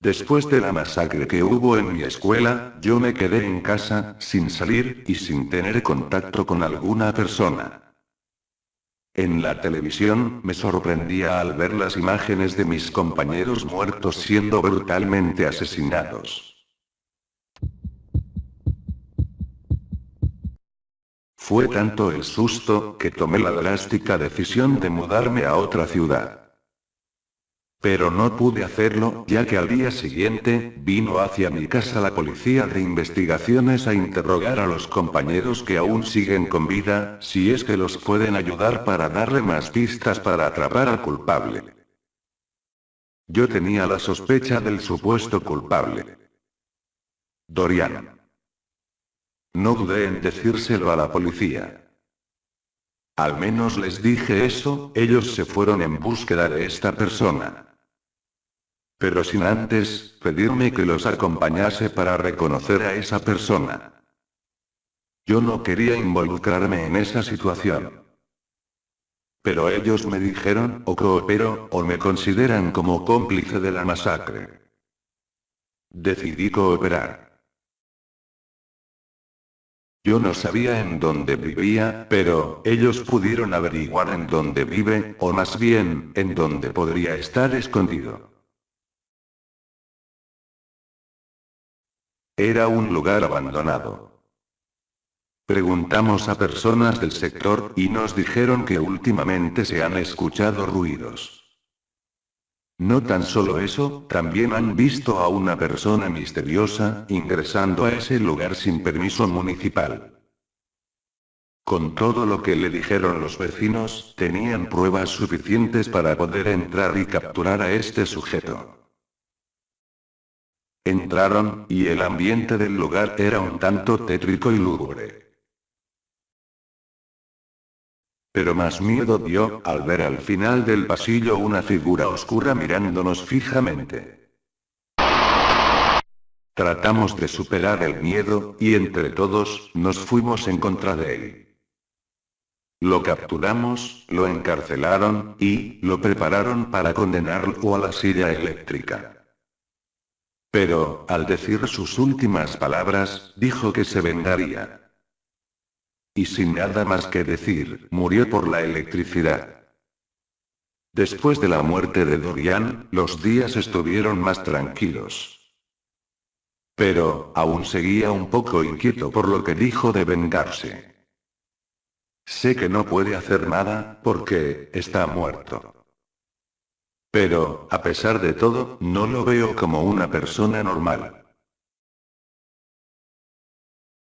Después de la masacre que hubo en mi escuela, yo me quedé en casa, sin salir, y sin tener contacto con alguna persona. En la televisión, me sorprendía al ver las imágenes de mis compañeros muertos siendo brutalmente asesinados. Fue tanto el susto, que tomé la drástica decisión de mudarme a otra ciudad. Pero no pude hacerlo, ya que al día siguiente, vino hacia mi casa la policía de investigaciones a interrogar a los compañeros que aún siguen con vida, si es que los pueden ayudar para darle más pistas para atrapar al culpable. Yo tenía la sospecha del supuesto culpable. Dorian. No dudé en decírselo a la policía. Al menos les dije eso, ellos se fueron en búsqueda de esta persona. Pero sin antes, pedirme que los acompañase para reconocer a esa persona. Yo no quería involucrarme en esa situación. Pero ellos me dijeron, o coopero, o me consideran como cómplice de la masacre. Decidí cooperar. Yo no sabía en dónde vivía, pero, ellos pudieron averiguar en dónde vive, o más bien, en dónde podría estar escondido. Era un lugar abandonado. Preguntamos a personas del sector, y nos dijeron que últimamente se han escuchado ruidos. No tan solo eso, también han visto a una persona misteriosa, ingresando a ese lugar sin permiso municipal. Con todo lo que le dijeron los vecinos, tenían pruebas suficientes para poder entrar y capturar a este sujeto. Entraron, y el ambiente del lugar era un tanto tétrico y lúgubre. Pero más miedo dio, al ver al final del pasillo una figura oscura mirándonos fijamente. Tratamos de superar el miedo, y entre todos, nos fuimos en contra de él. Lo capturamos, lo encarcelaron, y, lo prepararon para condenarlo a la silla eléctrica. Pero, al decir sus últimas palabras, dijo que se vengaría. Y sin nada más que decir, murió por la electricidad. Después de la muerte de Dorian, los días estuvieron más tranquilos. Pero, aún seguía un poco inquieto por lo que dijo de vengarse. Sé que no puede hacer nada, porque, está muerto. Pero, a pesar de todo, no lo veo como una persona normal.